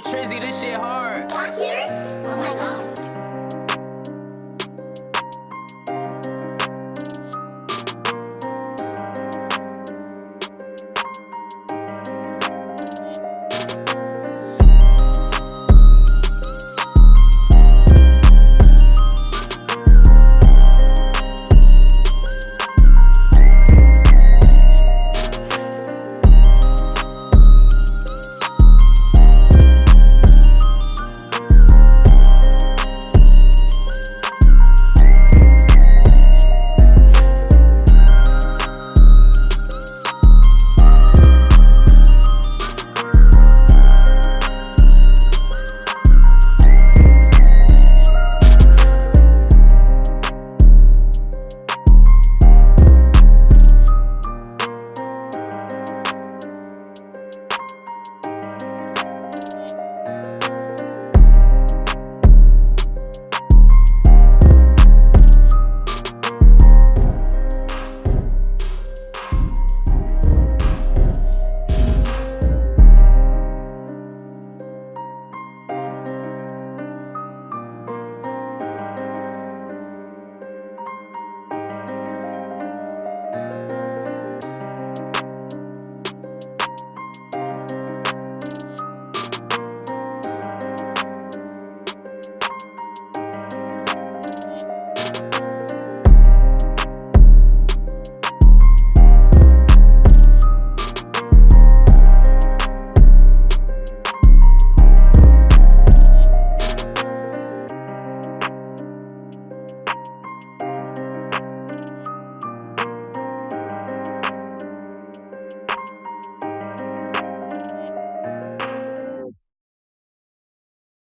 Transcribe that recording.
Trizzy, this shit hard. Talk here?